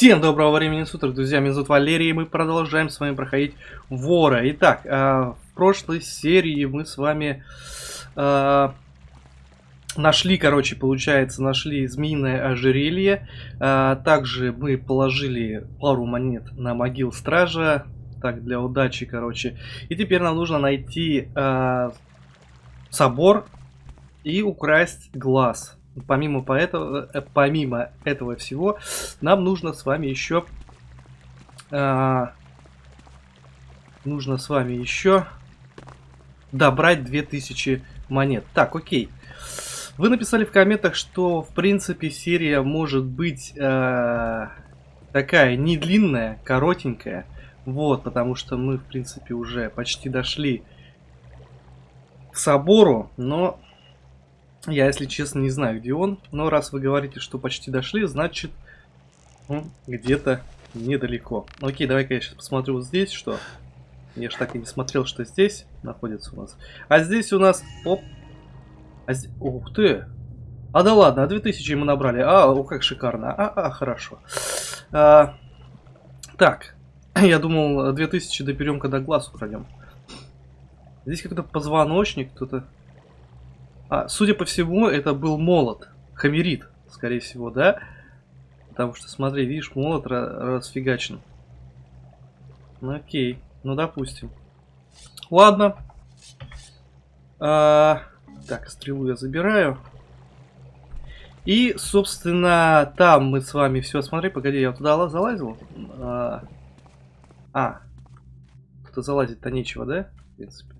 Всем доброго времени суток, друзья, меня зовут Валерий, и мы продолжаем с вами проходить Вора. Итак, э, в прошлой серии мы с вами э, нашли, короче, получается, нашли змеиное ожерелье. Э, также мы положили пару монет на могил стража, так, для удачи, короче. И теперь нам нужно найти собор и украсть глаз. Помимо, поэтого, э, помимо этого всего, нам нужно с вами еще... Э, нужно с вами еще добрать 2000 монет. Так, окей. Вы написали в комментах, что, в принципе, серия может быть э, такая не длинная, коротенькая. Вот, потому что мы, в принципе, уже почти дошли к собору, но я, если честно, не знаю, где он. Но раз вы говорите, что почти дошли, значит, ну, где-то недалеко. Окей, давай-ка я сейчас посмотрю вот здесь, что... Я же так и не смотрел, что здесь находится у нас. А здесь у нас... Оп. А здесь... Ух ты! А да ладно, а 2000 мы набрали. А, о, как шикарно. А, а хорошо. А, так. Я думал, 2000 доберем, когда глаз украдем. Здесь как-то позвоночник, кто-то а, судя по всему, это был молот. Хамерит, скорее всего, да? Потому что, смотри, видишь, молот расфигачен. Ну окей, ну допустим. Ладно. А, так, стрелу я забираю. И, собственно, там мы с вами все. Смотри, погоди, я туда залазил. А, а тут залазить-то нечего, да? В принципе.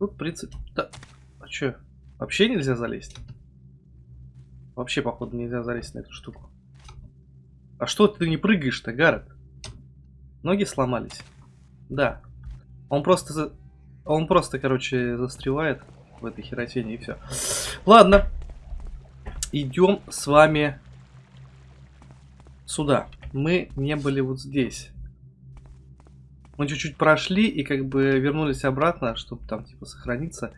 Тут, в принципе... Да. А чё? Вообще нельзя залезть? Вообще, походу, нельзя залезть на эту штуку. А что ты не прыгаешь-то, Гаррет? Ноги сломались? Да. Он просто... Он просто, короче, застревает в этой херотине и все. Ладно. Идем с вами сюда. Мы не были вот здесь. Мы чуть-чуть прошли и как бы вернулись обратно, чтобы там типа сохраниться.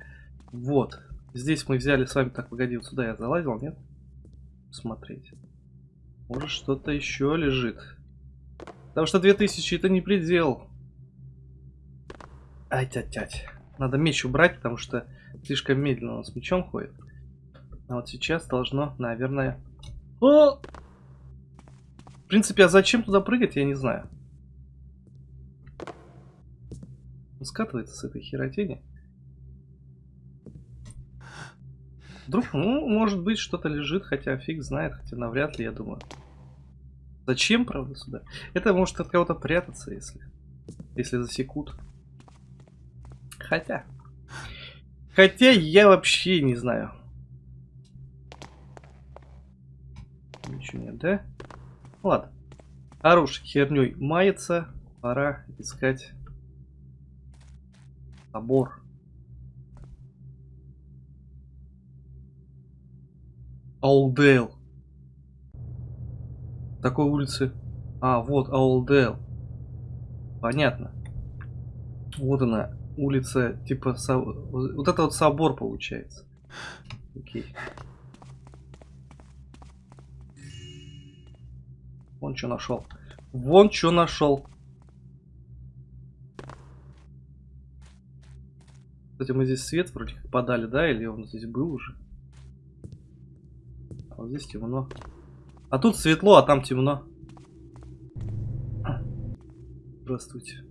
Вот. Здесь мы взяли с вами... Так, погоди, вот сюда я залазил, нет? Смотреть. Может что-то еще лежит. Потому что 2000 это не предел. Ай, тять-тять. Надо меч убрать, потому что слишком медленно он с мечом ходит. А вот сейчас должно, наверное... О! В принципе, а зачем туда прыгать, я не знаю. Он скатывается с этой херотени. Вдруг, ну, может быть, что-то лежит, хотя фиг знает, хотя навряд ли, я думаю. Зачем, правда, сюда? Это может от кого-то прятаться, если, если засекут. Хотя. Хотя я вообще не знаю. Ничего нет, да? Ладно. Хорош херней мается. Пора искать Собор. Аулдейл. Такой улицы. А, вот Аулдейл. Понятно. Вот она, улица, типа, со... вот это вот собор получается. Окей. Вон что нашел. Вон что нашел. Кстати, мы здесь свет вроде как подали, да? Или он здесь был уже? А вот здесь темно. А тут светло, а там темно. Здравствуйте.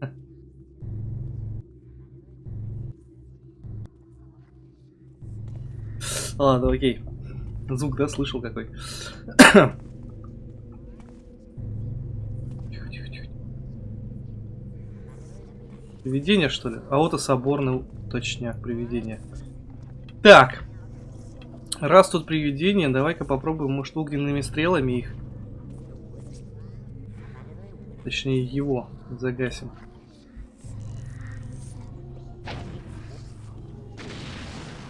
Ладно, окей. Звук, да, слышал какой. Привидение, что ли? А вот и соборный точняк привидение. Так. Раз тут привидение, давай-ка попробуем, может, огненными стрелами их. Точнее, его загасим.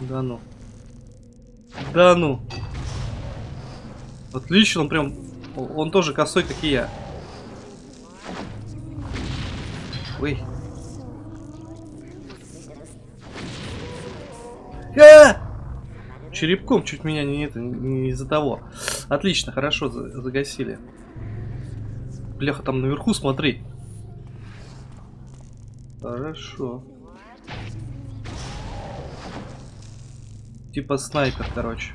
Да ну. Да ну. Отлично, он прям... Он тоже косой, как и я. Ой. А! Черепком чуть меня не, это, не из-за того. Отлично, хорошо, загасили. Бляха, там наверху, смотри. Хорошо. Типа снайпер, короче.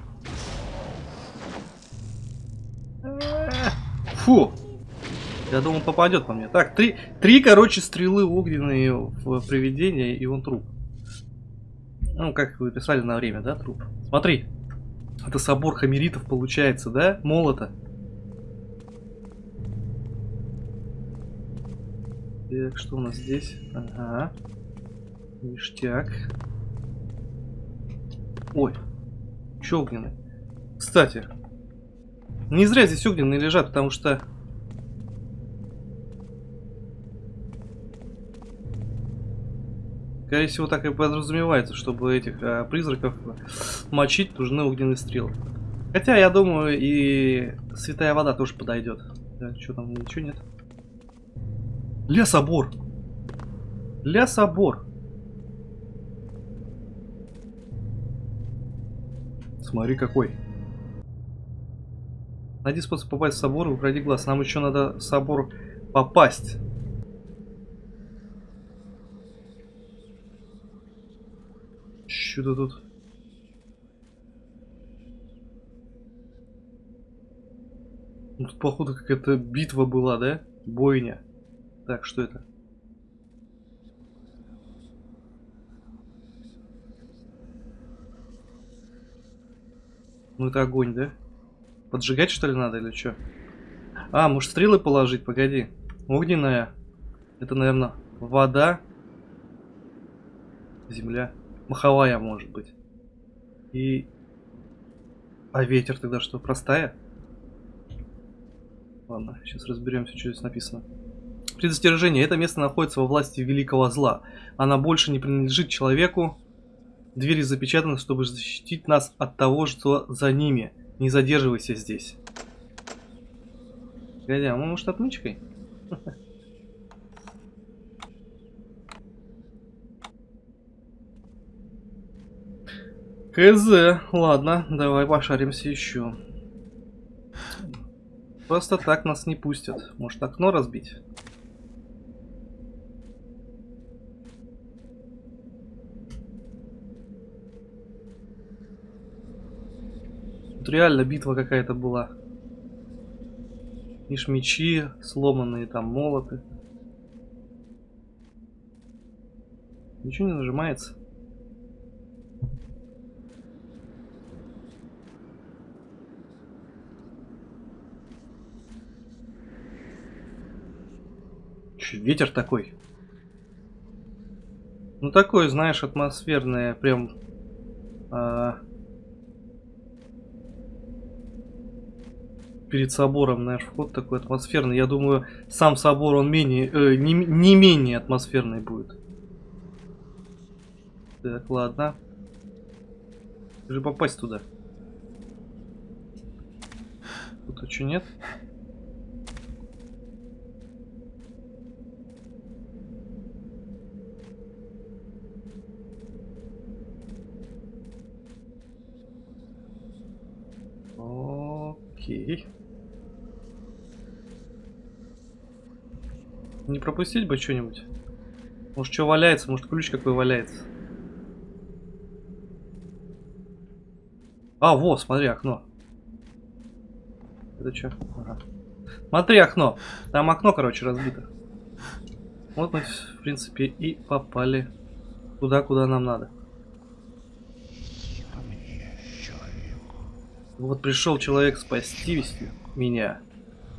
Фу! Я думал, попадет по мне. Так, три, три, короче, стрелы огненные в привидение, и он труп. Ну, как вы писали на время, да, труп? Смотри. Это собор хамеритов получается, да? Молота. Так, что у нас здесь? Ага. Ништяк. Ой. Че огненный? Кстати. Не зря здесь огненные лежат, потому что Скорее всего, так и подразумевается, чтобы этих а, призраков мочить, нужны огненные стрелы. Хотя, я думаю, и святая вода тоже подойдет. Да, что там, ничего нет. Ля-собор! Ля-собор! Смотри, какой. Найди способ попасть в собор укради глаз. Нам еще надо в собор попасть. Что-то тут... Ну, тут, походу, какая-то битва была, да? Бойня. Так, что это? Ну, это огонь, да? Поджигать, что ли, надо, или что? А, может, стрелы положить? Погоди. Огненная. Это, наверное, вода. Земля. Маховая, может быть. И... А ветер тогда что, простая? Ладно, сейчас разберемся, что здесь написано. Предостережение. Это место находится во власти великого зла. Она больше не принадлежит человеку. Двери запечатаны, чтобы защитить нас от того, что за ними. Не задерживайся здесь. Погоди, а может отмычкой? КЗ, ладно, давай пошаримся еще. Просто так нас не пустят. Может окно разбить? Реально битва какая-то была. Ишь мечи сломанные, там молоты. Ничего не нажимается. Ветер такой. Ну такой, знаешь, атмосферное, прям... А... Перед собором, знаешь, вход такой атмосферный. Я думаю, сам собор, он менее, э, не, не менее атмосферный будет. Так, ладно. Же попасть туда. Тут что нет? Окей. Не пропустить бы что-нибудь? Может, что валяется? Может, ключ какой валяется? А, вот, смотри, окно. Это что? Ага. Смотри, окно. Там окно, короче, разбито. Вот мы, в принципе, и попали туда, куда нам надо. Вот пришел человек спасти меня.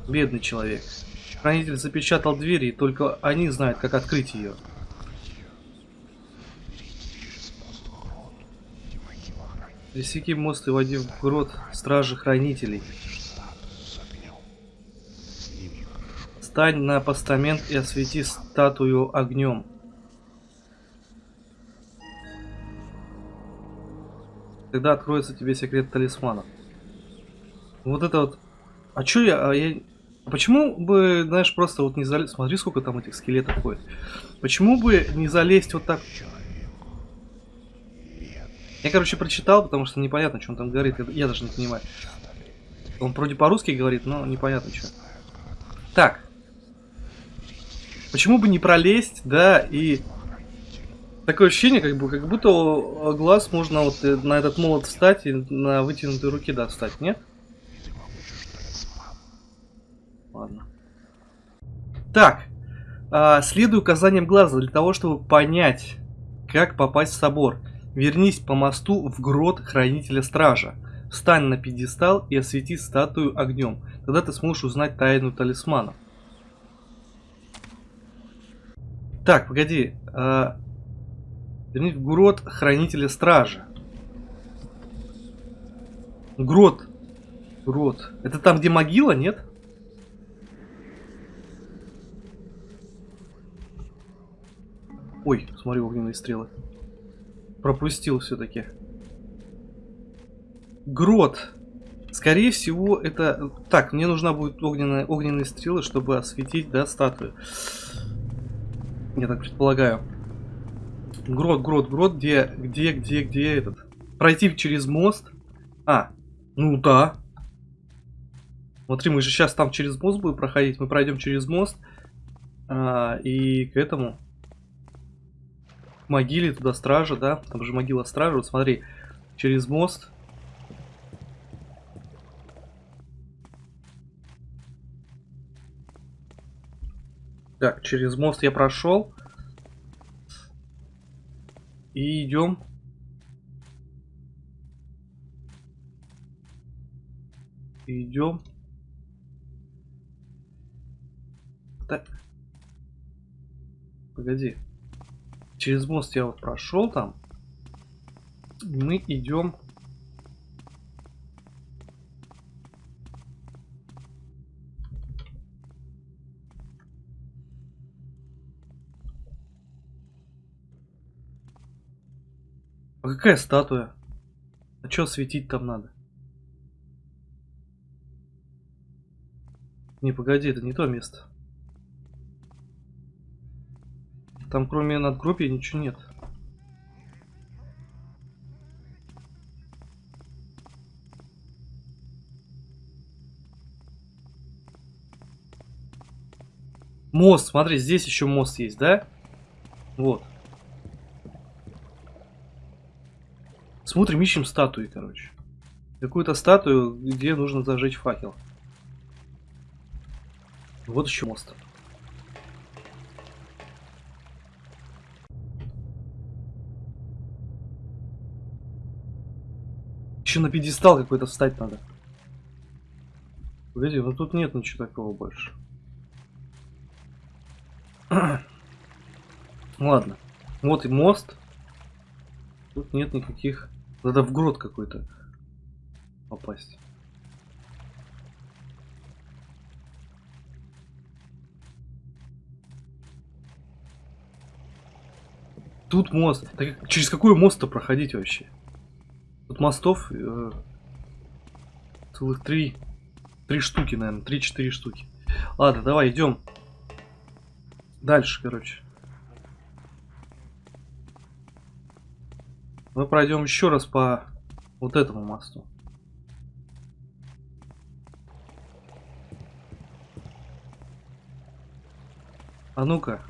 Бедный человек. Хранитель запечатал двери, и только они знают, как открыть ее. Пересеки мост и води в грот стражи хранителей. Стань на постамент и освети статую огнем. Тогда откроется тебе секрет талисманов. Вот это вот... А чё я... А я... Почему бы, знаешь, просто вот не залезть... Смотри, сколько там этих скелетов ходит. Почему бы не залезть вот так... Я, короче, прочитал, потому что непонятно, что он там говорит. Я даже не понимаю. Он вроде по-русски говорит, но непонятно, что. Так. Почему бы не пролезть, да, и... Такое ощущение, как, бы, как будто глаз можно вот э, на этот молот встать и на вытянутой руки достать, нет? Ладно. Так. А, следуй указаниям глаза для того, чтобы понять, как попасть в собор. Вернись по мосту в грот Хранителя Стража. Встань на пьедестал и освети статую огнем. Тогда ты сможешь узнать тайну талисмана. Так, погоди. А... Вернись в грот Хранителя Стража. Грот. Грот. Это там, где могила, нет? Ой, смотри, огненные стрелы. Пропустил все-таки. Грот. Скорее всего, это... Так, мне нужна будет огненная, огненные стрелы, чтобы осветить, да, статую. Я так предполагаю. Грот, грот, грот, где, где, где, где этот? Пройти через мост? А, ну да. Смотри, мы же сейчас там через мост будем проходить. Мы пройдем через мост. А, и к этому могиле туда стража, да? Там же могила стража. Вот смотри, через мост. Так, через мост я прошел. И идем. Идем. Так. Погоди. Через мост я вот прошел там. Мы идем. А какая статуя? А что светить там надо? Не, погоди, это не то место. Там кроме надгробия ничего нет. Мост, смотри, здесь еще мост есть, да? Вот. Смотрим, ищем статуи, короче. Какую-то статую, где нужно зажечь факел. Вот еще мост. Еще на пьедестал какой-то встать надо. Погоди, ну тут нет ничего такого больше. Ладно. Вот и мост. Тут нет никаких... Надо в грот какой-то попасть. Тут мост. Так через какой мост-то проходить вообще? Мостов э, целых три, три штуки, наверное, три-четыре штуки. Ладно, давай идем дальше, короче. Мы пройдем еще раз по вот этому мосту. А ну-ка.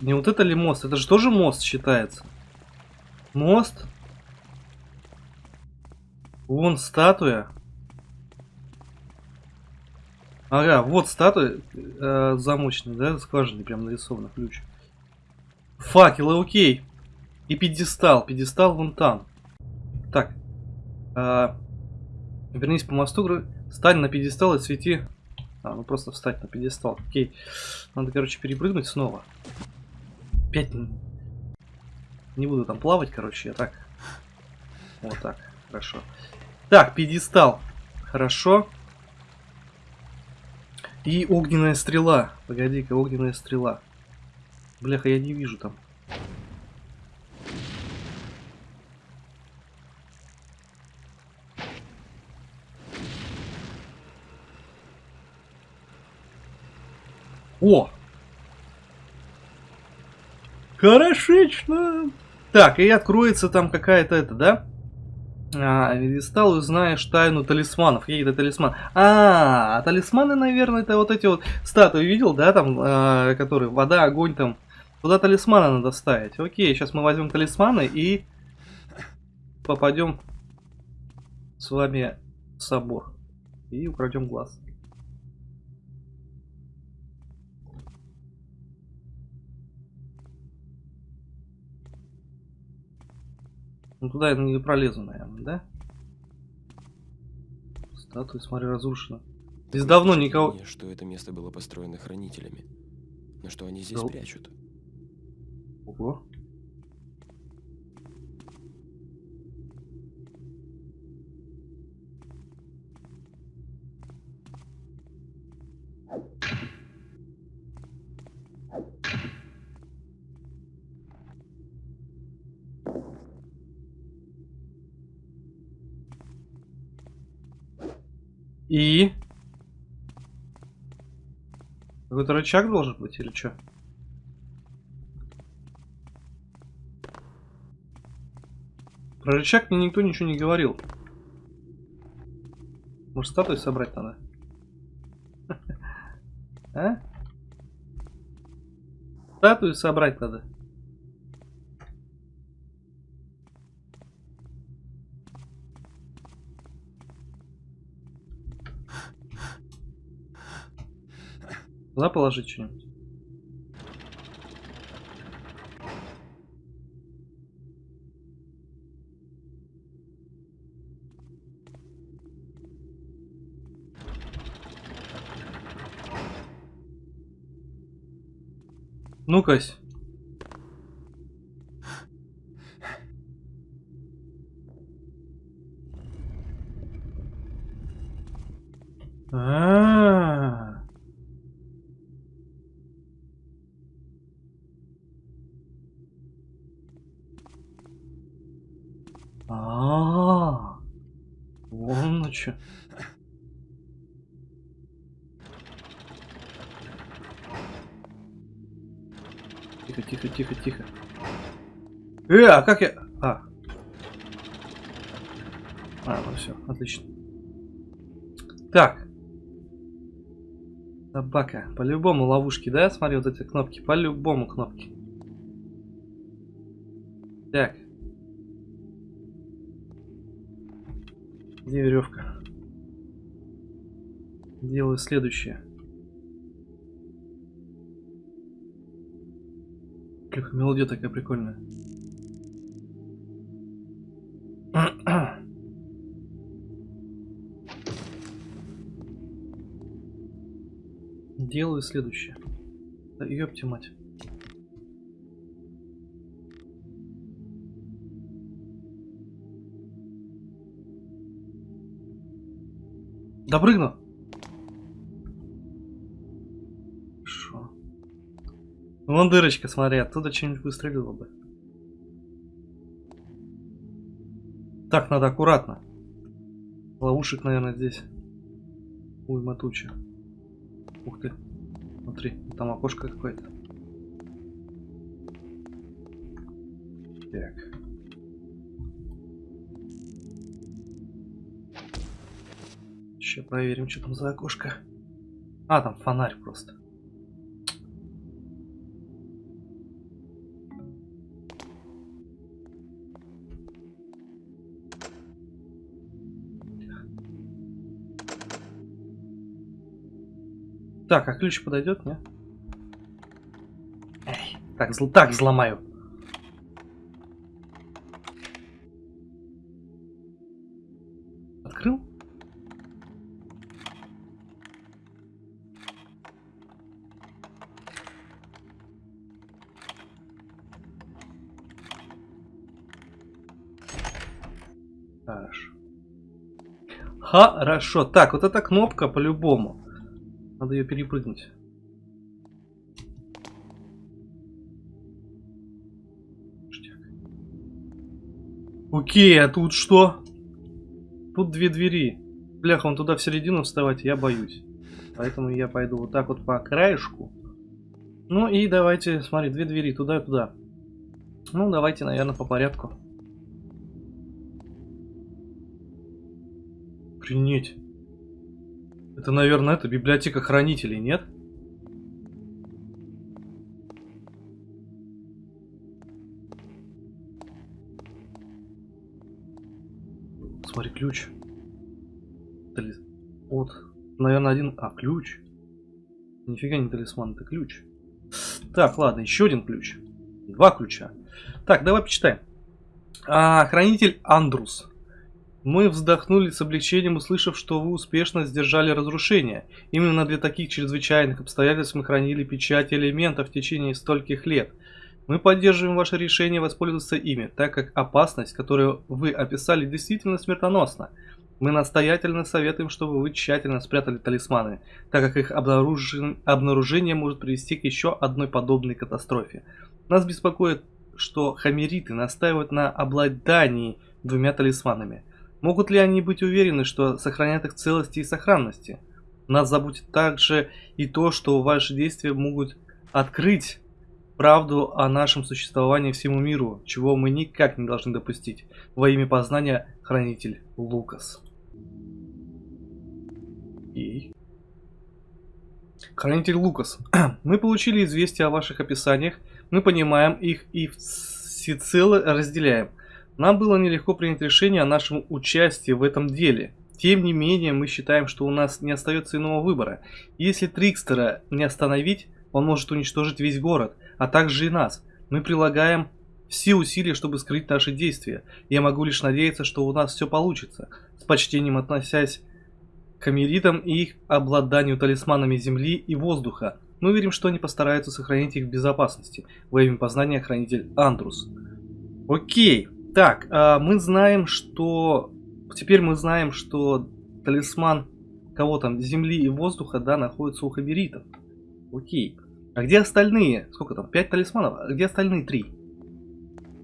Не вот это ли мост? Это же тоже мост считается. Мост. Вон статуя. Ага, вот статуя э, замочная, да, скважины прям нарисована ключ. Факелы, окей. И пьедестал, пьедестал вон там. Так. Э, вернись по мосту, стань на пьедестал и свети. А, ну просто встать на пьедестал, окей. Надо, короче, перепрыгнуть снова. Опять не буду там плавать, короче, я так. Вот так, хорошо. Так, пьедестал. Хорошо. И огненная стрела. Погоди-ка, огненная стрела. Бляха, я не вижу там. О! Хорошечно! Так, и откроется там какая-то это, да? А, стал узнаешь тайну талисманов. Какие-то талисманы. А, талисманы, наверное, это вот эти вот статуи видел, да, там, а, которые вода, огонь там. Туда талисманы надо ставить. Окей, сейчас мы возьмем талисманы и попадем с вами в собор. И украдем глаз. Ну туда я не пролезу, наверное, да? Статуя, смотри, разрушена. Здесь давно никого... что это место было построено хранителями. Но что они здесь да. прячут? Ого. И? Какой-то рычаг должен быть или что? Про рычаг мне никто ничего не говорил. Может статую собрать надо? А? Статую собрать надо. Туда положить что-нибудь. Ну-кась. А как я... А. А, ну все, отлично. Так. Собака. По-любому ловушки, да? Смотри, вот эти кнопки. По-любому кнопки. Так. Где веревка? Делаю следующее. Мелодия такая прикольная. Делаю следующее. Да ёпти мать. Допрыгну. Хорошо. Вон дырочка, смотри, оттуда что-нибудь выстрелило бы. Так, надо аккуратно. Ловушек, наверное, здесь. Уйма туча. Ух ты. Смотри, там окошко какое-то. Так. Сейчас проверим, что там за окошко. А, там фонарь просто. Так, а ключ подойдет, не? Эй, так, так взломаю. Хорошо. Так, вот эта кнопка по-любому. Надо ее перепрыгнуть. Окей, а тут что? Тут две двери. Бляха, он туда в середину вставать, я боюсь. Поэтому я пойду вот так вот по краешку. Ну и давайте, смотри, две двери, туда и туда. Ну, давайте, наверное, по порядку. Принять. Это, наверное, это библиотека хранителей, нет? Смотри, ключ. Вот. Наверное, один... А, ключ. Нифига не талисман, это ключ. Так, ладно, еще один ключ. Два ключа. Так, давай почитаем. А, хранитель Андрус. Мы вздохнули с облегчением, услышав, что вы успешно сдержали разрушение. Именно для таких чрезвычайных обстоятельств мы хранили печати элементов в течение стольких лет. Мы поддерживаем ваше решение воспользоваться ими, так как опасность, которую вы описали, действительно смертоносна. Мы настоятельно советуем, чтобы вы тщательно спрятали талисманы, так как их обнаружен... обнаружение может привести к еще одной подобной катастрофе. Нас беспокоит, что хамериты настаивают на обладании двумя талисманами. Могут ли они быть уверены, что сохранят их целости и сохранности? Нас заботит также и то, что ваши действия могут открыть правду о нашем существовании всему миру, чего мы никак не должны допустить. Во имя познания, хранитель Лукас. И... Хранитель Лукас, мы получили известия о ваших описаниях, мы понимаем их и всецело разделяем – нам было нелегко принять решение о нашем участии в этом деле. Тем не менее, мы считаем, что у нас не остается иного выбора. Если Трикстера не остановить, он может уничтожить весь город, а также и нас. Мы прилагаем все усилия, чтобы скрыть наши действия. Я могу лишь надеяться, что у нас все получится. С почтением относясь к Америтам и их обладанию талисманами земли и воздуха. Мы верим, что они постараются сохранить их в безопасности. Во имя познания хранитель Андрус. Окей. Так, а, мы знаем, что... Теперь мы знаем, что талисман кого там, земли и воздуха, да, находится у хаберитов. Окей. А где остальные? Сколько там? Пять талисманов? А где остальные три?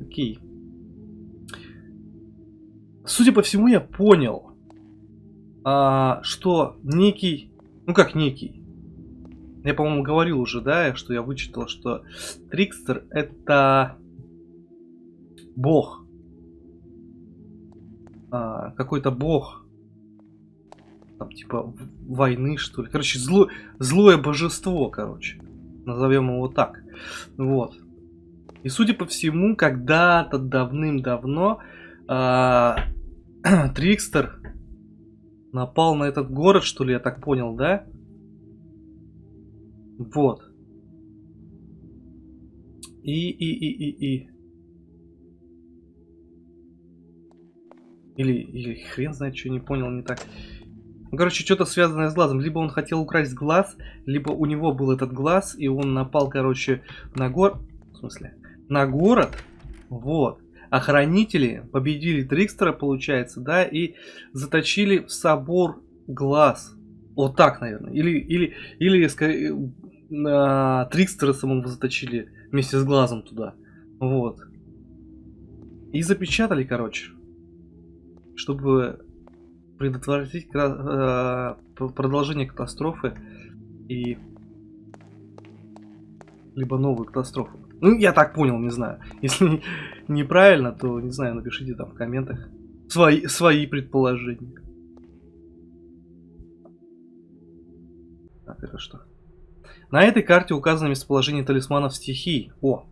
Окей. Судя по всему, я понял, а, что некий... Ну как некий? Я, по-моему, говорил уже, да, что я вычитал, что Трикстер это бог а, какой-то бог, там типа войны что ли, короче зло, злое божество, короче, назовем его так, вот. И судя по всему, когда-то давным-давно а, Трикстер напал на этот город, что ли, я так понял, да? Вот. И, и, и, и, и. Или, или хрен знает, что не понял, не так. Короче, что-то связанное с глазом. Либо он хотел украсть глаз, либо у него был этот глаз, и он напал, короче, на гор... В смысле? На город. Вот. Охранители победили Трикстера, получается, да, и заточили в собор глаз. Вот так, наверное. Или, или, или скорее, на Трикстера самого заточили вместе с глазом туда. Вот. И запечатали, короче чтобы предотвратить э, продолжение катастрофы и либо новую катастрофу. Ну, я так понял, не знаю. Если неправильно, то, не знаю, напишите там в комментах свои, свои предположения. Так, это что? На этой карте указано местоположение талисманов стихий. О,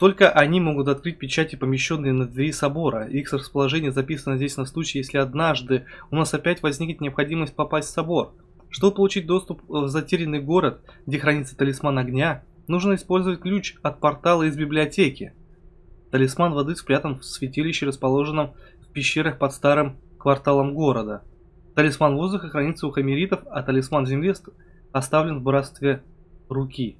только они могут открыть печати, помещенные на двери собора. Их расположение записано здесь на случай, если однажды у нас опять возникнет необходимость попасть в собор. Чтобы получить доступ в затерянный город, где хранится талисман огня, нужно использовать ключ от портала из библиотеки. Талисман воды спрятан в святилище, расположенном в пещерах под старым кварталом города. Талисман воздуха хранится у хамеритов, а талисман земли оставлен в братстве руки.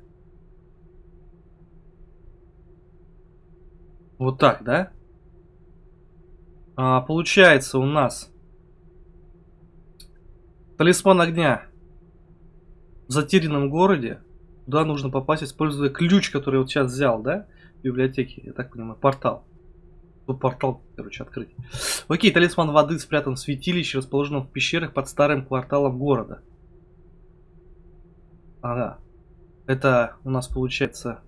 Вот так, да? А, получается у нас талисман огня в затерянном городе. Туда нужно попасть, используя ключ, который вот сейчас взял, да? В библиотеке, я так понимаю, портал. Тут портал, короче, открыть. Окей, талисман воды спрятан в святилище, расположенном в пещерах под старым кварталом города. Ага. Это у нас получается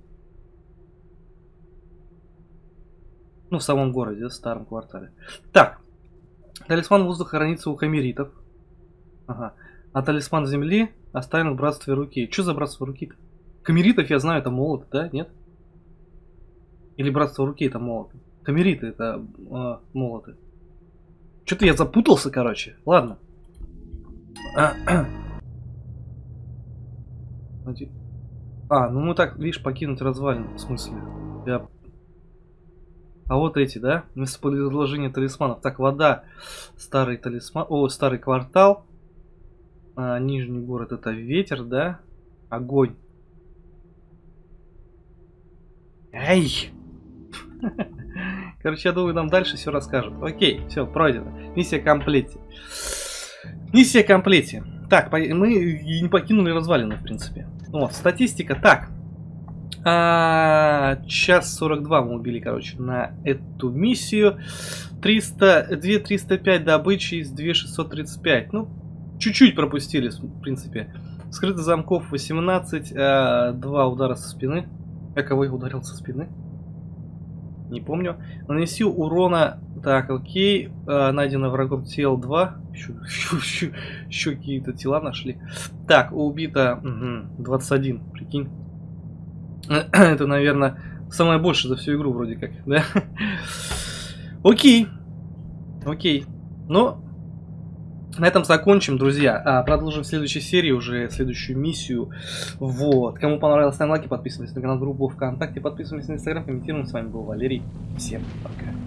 Ну, в самом городе, в старом квартале. Так. Талисман воздуха хранится у камеритов. Ага. А талисман земли оставлен в братстве руки. Что за братство руки-то? Камеритов я знаю, это молот, да? Нет? Или братство руки это молоты? Камериты это э, молоты. Что-то я запутался, короче. Ладно. А, ну мы так, видишь, покинуть развалин, в смысле. Я... А вот эти, да? Местоположение талисманов. Так, вода. Старый талисман. О, старый квартал. А, нижний город это ветер, да? Огонь. Эй! Короче, я думаю, нам дальше все расскажут. Окей, все, пройдено. Миссия комплете. Миссия комплете. Так, мы не покинули развалины, в принципе. Вот, статистика. Так. А, час 42 мы убили, короче, на эту миссию. 300, 2 305 добычи из 2 635. Ну, чуть-чуть пропустили, в принципе. Скрытых замков 18, а, 2 удара со спины. Я кого я ударил со спины? Не помню. Нанеси урона... Так, окей. А, найдено врагом тел 2. Еще, еще, еще, еще какие-то тела нашли. Так, убито угу, 21. Прикинь. Это, наверное, самое больше за всю игру вроде как, да? Окей. Окей. Но на этом закончим, друзья. А, продолжим в следующей серии, уже следующую миссию. Вот. Кому понравилось, ставим лайки, подписывайтесь на канал, группу ВКонтакте, подписывайтесь на Инстаграм, комментируем. С вами был Валерий. Всем пока.